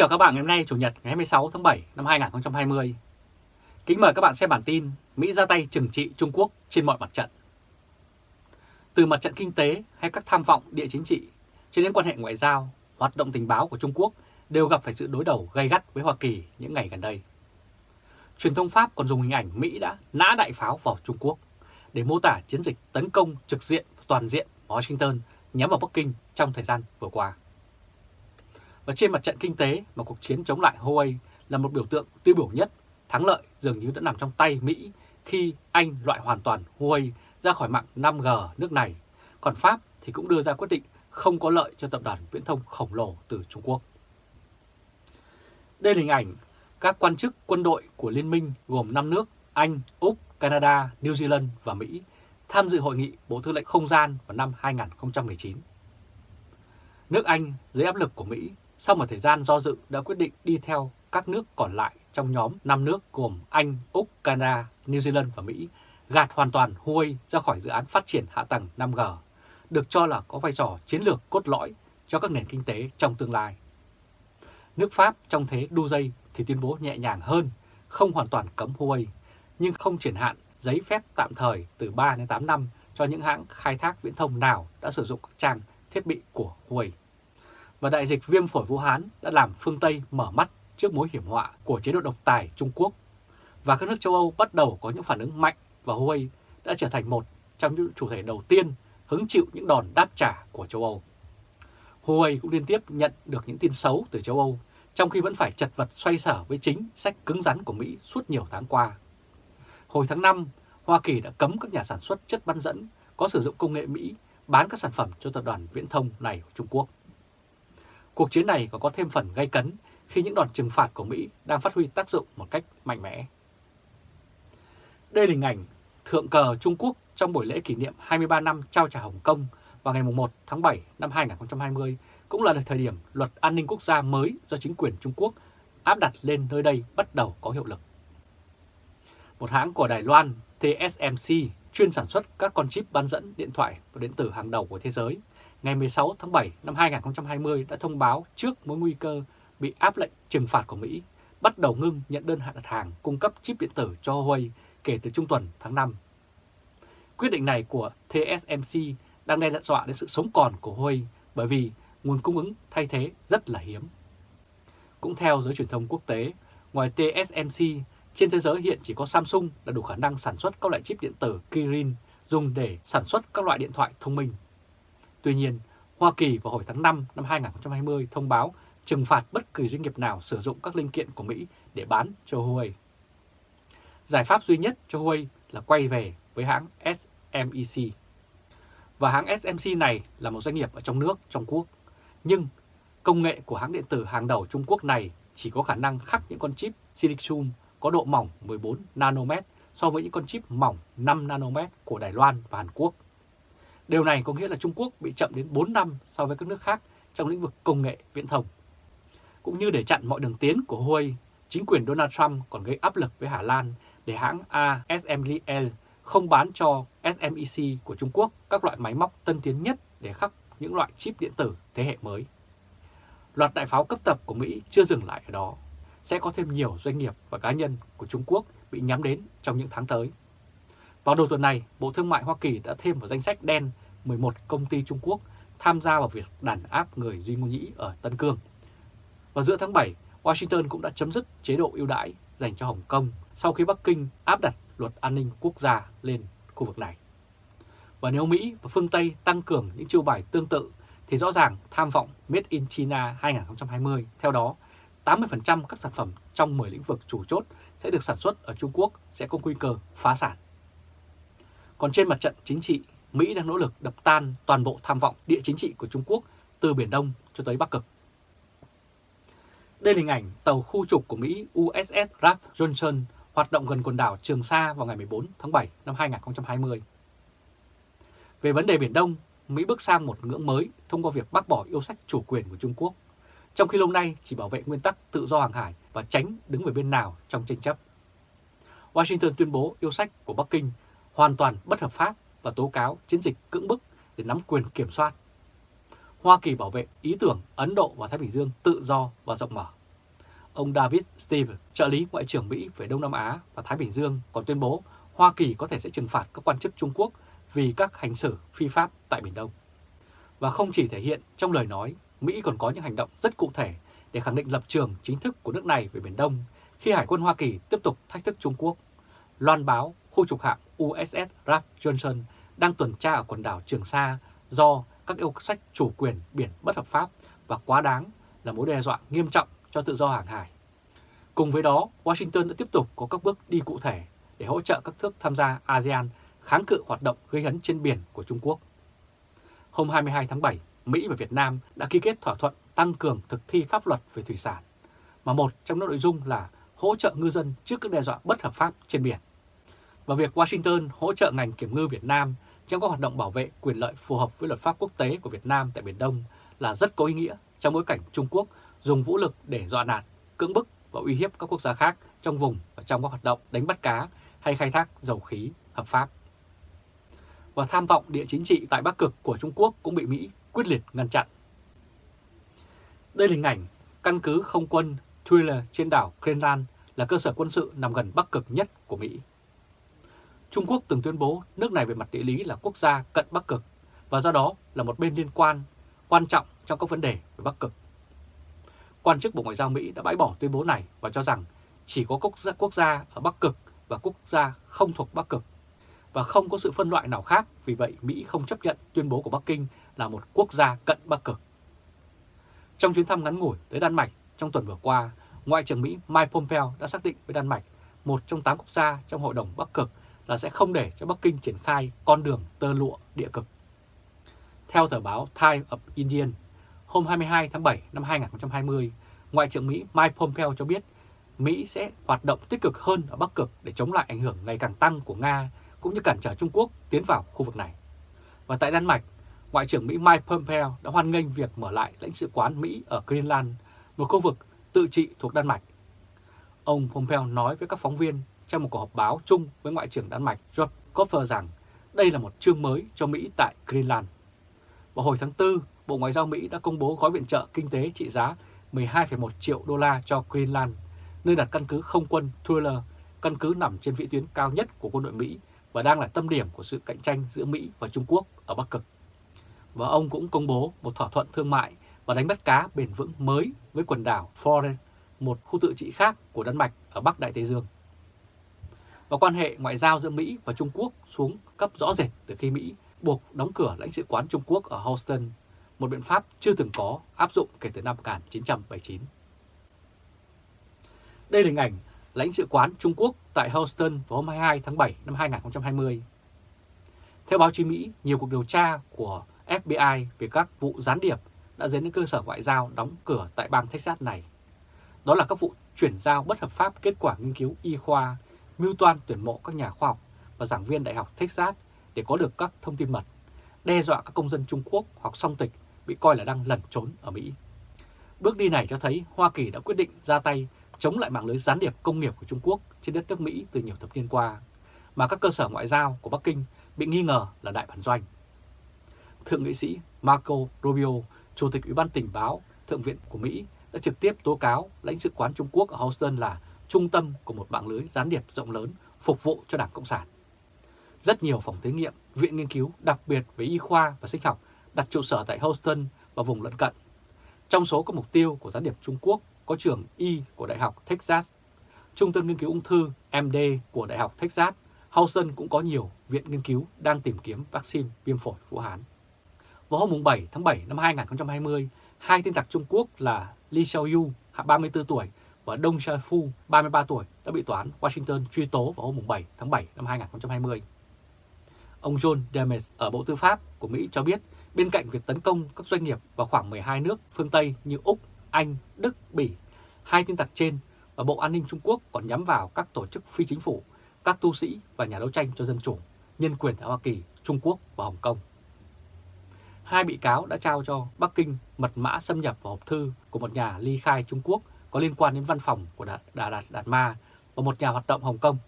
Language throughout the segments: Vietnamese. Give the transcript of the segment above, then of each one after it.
chào các bạn ngày hôm nay Chủ nhật ngày 26 tháng 7 năm 2020. Kính mời các bạn xem bản tin Mỹ ra tay trừng trị Trung Quốc trên mọi mặt trận. Từ mặt trận kinh tế hay các tham vọng địa chính trị, cho đến quan hệ ngoại giao, hoạt động tình báo của Trung Quốc đều gặp phải sự đối đầu gay gắt với Hoa Kỳ những ngày gần đây. Truyền thông Pháp còn dùng hình ảnh Mỹ đã nã đại pháo vào Trung Quốc để mô tả chiến dịch tấn công trực diện toàn diện Washington nhắm vào Bắc Kinh trong thời gian vừa qua. Và trên mặt trận kinh tế mà cuộc chiến chống lại Huawei là một biểu tượng tiêu biểu nhất, thắng lợi dường như đã nằm trong tay Mỹ khi Anh loại hoàn toàn Huawei ra khỏi mạng 5G nước này, còn Pháp thì cũng đưa ra quyết định không có lợi cho tập đoàn viễn thông khổng lồ từ Trung Quốc. Đây là hình ảnh các quan chức quân đội của Liên minh gồm 5 nước Anh, Úc, Canada, New Zealand và Mỹ tham dự hội nghị Bộ Tư lệnh Không gian vào năm 2019. Nước Anh dưới áp lực của Mỹ sau một thời gian do dự đã quyết định đi theo các nước còn lại trong nhóm 5 nước gồm Anh, Úc, Canada, New Zealand và Mỹ gạt hoàn toàn Huawei ra khỏi dự án phát triển hạ tầng 5G, được cho là có vai trò chiến lược cốt lõi cho các nền kinh tế trong tương lai. Nước Pháp trong thế đu dây thì tuyên bố nhẹ nhàng hơn, không hoàn toàn cấm Huawei, nhưng không triển hạn giấy phép tạm thời từ 3 đến 8 năm cho những hãng khai thác viễn thông nào đã sử dụng các trang thiết bị của Huawei và đại dịch viêm phổi Vũ Hán đã làm phương Tây mở mắt trước mối hiểm họa của chế độ độc tài Trung Quốc và các nước châu Âu bắt đầu có những phản ứng mạnh và Huawei đã trở thành một trong những chủ thể đầu tiên hứng chịu những đòn đáp trả của châu Âu. Huawei cũng liên tiếp nhận được những tin xấu từ châu Âu, trong khi vẫn phải chật vật xoay sở với chính sách cứng rắn của Mỹ suốt nhiều tháng qua. Hồi tháng 5, Hoa Kỳ đã cấm các nhà sản xuất chất bán dẫn có sử dụng công nghệ Mỹ bán các sản phẩm cho tập đoàn viễn thông này của Trung Quốc. Cuộc chiến này còn có thêm phần gây cấn khi những đòn trừng phạt của Mỹ đang phát huy tác dụng một cách mạnh mẽ. Đây là hình ảnh thượng cờ Trung Quốc trong buổi lễ kỷ niệm 23 năm trao trả Hồng Kông vào ngày 1 tháng 7 năm 2020 cũng là thời điểm luật an ninh quốc gia mới do chính quyền Trung Quốc áp đặt lên nơi đây bắt đầu có hiệu lực. Một hãng của Đài Loan, TSMC, chuyên sản xuất các con chip bán dẫn điện thoại và điện tử hàng đầu của thế giới, ngày 16 tháng 7 năm 2020 đã thông báo trước mối nguy cơ bị áp lệnh trừng phạt của Mỹ, bắt đầu ngưng nhận đơn đặt hàng cung cấp chip điện tử cho Huawei kể từ trung tuần tháng 5. Quyết định này của TSMC đang đe dọa đến sự sống còn của Huawei bởi vì nguồn cung ứng thay thế rất là hiếm. Cũng theo giới truyền thông quốc tế, ngoài TSMC, trên thế giới hiện chỉ có Samsung là đủ khả năng sản xuất các loại chip điện tử Kirin dùng để sản xuất các loại điện thoại thông minh. Tuy nhiên, Hoa Kỳ vào hồi tháng 5 năm 2020 thông báo trừng phạt bất kỳ doanh nghiệp nào sử dụng các linh kiện của Mỹ để bán cho Huawei. Giải pháp duy nhất cho Huawei là quay về với hãng SMEC. Và hãng SMC này là một doanh nghiệp ở trong nước, trong quốc. Nhưng công nghệ của hãng điện tử hàng đầu Trung Quốc này chỉ có khả năng khắc những con chip silicon có độ mỏng 14 nanomet so với những con chip mỏng 5 nanomet của Đài Loan và Hàn Quốc. Điều này có nghĩa là Trung Quốc bị chậm đến 4 năm so với các nước khác trong lĩnh vực công nghệ viễn thông. Cũng như để chặn mọi đường tiến của Huawei, chính quyền Donald Trump còn gây áp lực với Hà Lan để hãng ASML không bán cho SMEC của Trung Quốc các loại máy móc tân tiến nhất để khắc những loại chip điện tử thế hệ mới. Loạt đại pháo cấp tập của Mỹ chưa dừng lại ở đó. Sẽ có thêm nhiều doanh nghiệp và cá nhân của Trung Quốc bị nhắm đến trong những tháng tới. Vào đầu tuần này, Bộ Thương mại Hoa Kỳ đã thêm vào danh sách đen 11 công ty Trung Quốc tham gia vào việc đàn áp người Duy Ngô Nhĩ ở Tân Cương. Vào giữa tháng 7, Washington cũng đã chấm dứt chế độ ưu đãi dành cho Hồng Kông sau khi Bắc Kinh áp đặt luật an ninh quốc gia lên khu vực này. Và nếu Mỹ và phương Tây tăng cường những chiêu bài tương tự thì rõ ràng tham vọng Made in China 2020 theo đó 80% các sản phẩm trong 10 lĩnh vực chủ chốt sẽ được sản xuất ở Trung Quốc sẽ có nguy cơ phá sản. Còn trên mặt trận chính trị, Mỹ đang nỗ lực đập tan toàn bộ tham vọng địa chính trị của Trung Quốc từ Biển Đông cho tới Bắc Cực. Đây là hình ảnh tàu khu trục của Mỹ USS Ralph Johnson hoạt động gần quần đảo Trường Sa vào ngày 14 tháng 7 năm 2020. Về vấn đề Biển Đông, Mỹ bước sang một ngưỡng mới thông qua việc bác bỏ yêu sách chủ quyền của Trung Quốc, trong khi lâu nay chỉ bảo vệ nguyên tắc tự do hàng hải và tránh đứng về bên nào trong tranh chấp. Washington tuyên bố yêu sách của Bắc Kinh hoàn toàn bất hợp pháp và tố cáo chiến dịch cưỡng bức để nắm quyền kiểm soát. Hoa Kỳ bảo vệ ý tưởng Ấn Độ và Thái Bình Dương tự do và rộng mở. Ông David Steve, trợ lý Ngoại trưởng Mỹ về Đông Nam Á và Thái Bình Dương còn tuyên bố Hoa Kỳ có thể sẽ trừng phạt các quan chức Trung Quốc vì các hành xử phi pháp tại Biển Đông. Và không chỉ thể hiện trong lời nói, Mỹ còn có những hành động rất cụ thể để khẳng định lập trường chính thức của nước này về Biển Đông khi Hải quân Hoa Kỳ tiếp tục thách thức Trung Quốc. Loan báo khu trục hạm USS Ralph Johnson đang tuần tra ở quần đảo Trường Sa do các yêu sách chủ quyền biển bất hợp pháp và quá đáng là mối đe dọa nghiêm trọng cho tự do hàng hải. Cùng với đó, Washington đã tiếp tục có các bước đi cụ thể để hỗ trợ các nước tham gia ASEAN kháng cự hoạt động gây hấn trên biển của Trung Quốc. Hôm 22 tháng 7, Mỹ và Việt Nam đã ký kết thỏa thuận tăng cường thực thi pháp luật về thủy sản, mà một trong những nội dung là hỗ trợ ngư dân trước các đe dọa bất hợp pháp trên biển. Và việc Washington hỗ trợ ngành kiểm ngư Việt Nam trong các hoạt động bảo vệ quyền lợi phù hợp với luật pháp quốc tế của Việt Nam tại Biển Đông là rất có ý nghĩa trong bối cảnh Trung Quốc dùng vũ lực để dọa nạt, cưỡng bức và uy hiếp các quốc gia khác trong vùng và trong các hoạt động đánh bắt cá hay khai thác dầu khí hợp pháp. Và tham vọng địa chính trị tại Bắc Cực của Trung Quốc cũng bị Mỹ quyết liệt ngăn chặn. Đây là hình ảnh căn cứ không quân Thriller trên đảo Greenland là cơ sở quân sự nằm gần Bắc Cực nhất của Mỹ. Trung Quốc từng tuyên bố nước này về mặt địa lý là quốc gia cận Bắc Cực và do đó là một bên liên quan quan trọng trong các vấn đề về Bắc Cực. Quan chức Bộ Ngoại giao Mỹ đã bãi bỏ tuyên bố này và cho rằng chỉ có quốc gia, quốc gia ở Bắc Cực và quốc gia không thuộc Bắc Cực và không có sự phân loại nào khác, vì vậy Mỹ không chấp nhận tuyên bố của Bắc Kinh là một quốc gia cận Bắc Cực. Trong chuyến thăm ngắn ngủi tới Đan Mạch trong tuần vừa qua, Ngoại trưởng Mỹ Mike Pompeo đã xác định với Đan Mạch, một trong 8 quốc gia trong Hội đồng Bắc Cực, là sẽ không để cho Bắc Kinh triển khai con đường tơ lụa địa cực. Theo tờ báo Times of Indian, hôm 22 tháng 7 năm 2020, Ngoại trưởng Mỹ Mike Pompeo cho biết Mỹ sẽ hoạt động tích cực hơn ở Bắc Cực để chống lại ảnh hưởng ngày càng tăng của Nga cũng như cản trở Trung Quốc tiến vào khu vực này. Và tại Đan Mạch, Ngoại trưởng Mỹ Mike Pompeo đã hoan nghênh việc mở lại lãnh sự quán Mỹ ở Greenland, một khu vực tự trị thuộc Đan Mạch. Ông Pompeo nói với các phóng viên trong một cuộc họp báo chung với Ngoại trưởng Đan Mạch George Koffer rằng đây là một chương mới cho Mỹ tại Greenland. Vào hồi tháng 4, Bộ Ngoại giao Mỹ đã công bố gói viện trợ kinh tế trị giá 12,1 triệu đô la cho Greenland, nơi đặt căn cứ không quân Thriller, căn cứ nằm trên vị tuyến cao nhất của quân đội Mỹ và đang là tâm điểm của sự cạnh tranh giữa Mỹ và Trung Quốc ở Bắc Cực. Và ông cũng công bố một thỏa thuận thương mại và đánh bắt cá bền vững mới với quần đảo Foren, một khu tự trị khác của Đan Mạch ở Bắc Đại Tây Dương. Và quan hệ ngoại giao giữa Mỹ và Trung Quốc xuống cấp rõ rệt từ khi Mỹ buộc đóng cửa lãnh sự quán Trung Quốc ở Houston, một biện pháp chưa từng có áp dụng kể từ năm 1979. Đây là hình ảnh lãnh sự quán Trung Quốc tại Houston vào hôm 22 tháng 7 năm 2020. Theo báo chí Mỹ, nhiều cuộc điều tra của FBI về các vụ gián điệp đã dẫn đến cơ sở ngoại giao đóng cửa tại bang Texas này. Đó là các vụ chuyển giao bất hợp pháp kết quả nghiên cứu y khoa, mưu toan tuyển mộ các nhà khoa học và giảng viên Đại học Texas để có được các thông tin mật, đe dọa các công dân Trung Quốc hoặc song tịch bị coi là đang lẩn trốn ở Mỹ. Bước đi này cho thấy Hoa Kỳ đã quyết định ra tay chống lại mạng lưới gián điệp công nghiệp của Trung Quốc trên đất nước Mỹ từ nhiều thập niên qua, mà các cơ sở ngoại giao của Bắc Kinh bị nghi ngờ là đại bản doanh. Thượng nghị sĩ Marco Rubio, Chủ tịch Ủy ban tình báo Thượng viện của Mỹ đã trực tiếp tố cáo lãnh sự quán Trung Quốc ở Houston là trung tâm của một mạng lưới gián điệp rộng lớn phục vụ cho Đảng Cộng sản. Rất nhiều phòng thí nghiệm, viện nghiên cứu đặc biệt về y khoa và sinh học đặt trụ sở tại Houston và vùng lân cận. Trong số các mục tiêu của gián điệp Trung Quốc có trường Y của Đại học Texas, Trung tâm Nghiên cứu Ung thư MD của Đại học Texas, Houston cũng có nhiều viện nghiên cứu đang tìm kiếm vaccine viêm phổi Vũ Hán. Vào hôm 7 tháng 7 năm 2020, hai tin tặc Trung Quốc là Li Xiaoyu, 34 tuổi, và Dong Xiaofu, 33 tuổi, đã bị tòa án Washington truy tố vào hôm 7 tháng 7 năm 2020. Ông John Demes ở Bộ Tư pháp của Mỹ cho biết bên cạnh việc tấn công các doanh nghiệp vào khoảng 12 nước phương Tây như Úc, Anh, Đức, Bỉ, hai tin tặc trên và Bộ An ninh Trung Quốc còn nhắm vào các tổ chức phi chính phủ, các tu sĩ và nhà đấu tranh cho dân chủ, nhân quyền ở Hoa Kỳ, Trung Quốc và Hồng Kông. Hai bị cáo đã trao cho Bắc Kinh mật mã xâm nhập vào hộp thư của một nhà ly khai Trung Quốc có liên quan đến văn phòng của Đà Đạt Đạt Ma và một nhà hoạt động Hồng Kông.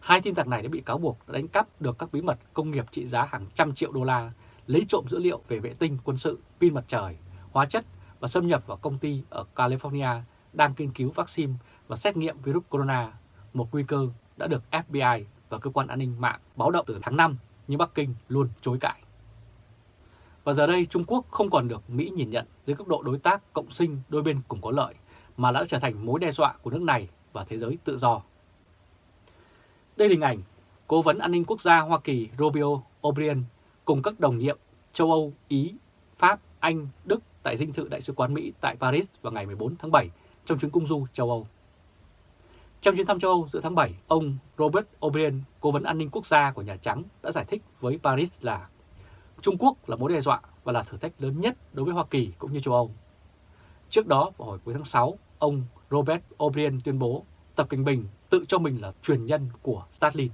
Hai tin tặc này đã bị cáo buộc đã đánh cắp được các bí mật công nghiệp trị giá hàng trăm triệu đô la, lấy trộm dữ liệu về vệ tinh quân sự, pin mặt trời, hóa chất và xâm nhập vào công ty ở California đang nghiên cứu vaccine và xét nghiệm virus corona, một nguy cơ đã được FBI và cơ quan an ninh mạng báo động từ tháng 5 nhưng Bắc Kinh luôn chối cãi. Và giờ đây Trung Quốc không còn được Mỹ nhìn nhận dưới cấp độ đối tác cộng sinh đôi bên cùng có lợi, mà đã trở thành mối đe dọa của nước này và thế giới tự do. Đây là hình ảnh Cố vấn an ninh quốc gia Hoa Kỳ Rubio O'Brien cùng các đồng nhiệm châu Âu, Ý, Pháp, Anh, Đức tại dinh thự Đại sứ quán Mỹ tại Paris vào ngày 14 tháng 7 trong chuyến công du châu Âu. Trong chuyến thăm châu Âu giữa tháng 7, ông Robert O'Brien, cố vấn an ninh quốc gia của Nhà Trắng đã giải thích với Paris là Trung Quốc là mối đe dọa và là thử thách lớn nhất đối với Hoa Kỳ cũng như châu Âu. Trước đó, vào hồi cuối tháng 6, ông Robert O'Brien tuyên bố Tập Cảnh Bình tự cho mình là truyền nhân của Stalin.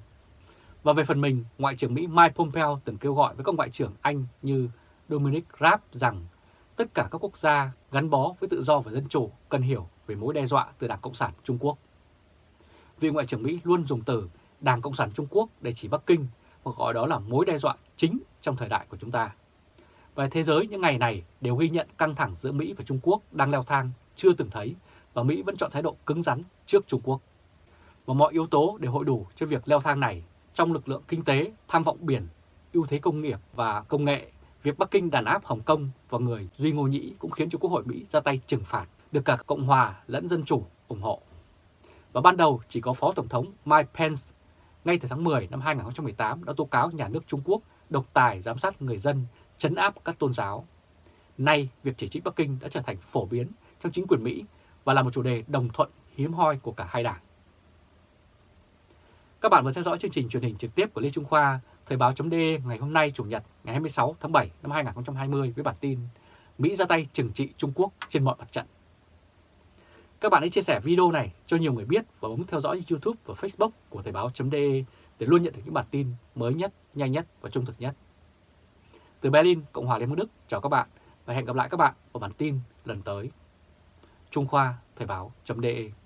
Và về phần mình, Ngoại trưởng Mỹ Mike Pompeo từng kêu gọi với các ngoại trưởng Anh như Dominic Raab rằng tất cả các quốc gia gắn bó với tự do và dân chủ cần hiểu về mối đe dọa từ Đảng Cộng sản Trung Quốc. Vị Ngoại trưởng Mỹ luôn dùng từ Đảng Cộng sản Trung Quốc để chỉ Bắc Kinh và gọi đó là mối đe dọa chính trong thời đại của chúng ta. Và thế giới những ngày này đều ghi nhận căng thẳng giữa Mỹ và Trung Quốc đang leo thang chưa từng thấy và Mỹ vẫn chọn thái độ cứng rắn trước Trung Quốc. Và mọi yếu tố đều hội đủ cho việc leo thang này trong lực lượng kinh tế, tham vọng biển, ưu thế công nghiệp và công nghệ. Việc Bắc Kinh đàn áp Hồng Kông và người Duy Ngô Nhĩ cũng khiến cho Quốc hội Mỹ ra tay trừng phạt, được cả Cộng hòa lẫn Dân Chủ ủng hộ. Và ban đầu chỉ có Phó Tổng thống Mike Pence ngay từ tháng 10 năm 2018 đã tố cáo nhà nước Trung Quốc độc tài giám sát người dân, chấn áp các tôn giáo. Nay, việc chỉ trích Bắc Kinh đã trở thành phổ biến trong chính quyền Mỹ và là một chủ đề đồng thuận hiếm hoi của cả hai đảng. Các bạn vừa theo dõi chương trình truyền hình trực tiếp của Lê Trung Khoa, Thời báo chấm ngày hôm nay Chủ nhật ngày 26 tháng 7 năm 2020 với bản tin Mỹ ra tay trừng trị Trung Quốc trên mọi mặt trận. Các bạn hãy chia sẻ video này cho nhiều người biết và bấm theo dõi YouTube và Facebook của Thời báo.de để luôn nhận được những bản tin mới nhất, nhanh nhất và trung thực nhất. Từ Berlin, Cộng hòa Liên bang Đức, chào các bạn và hẹn gặp lại các bạn ở bản tin lần tới. Trung Khoa Thời báo.de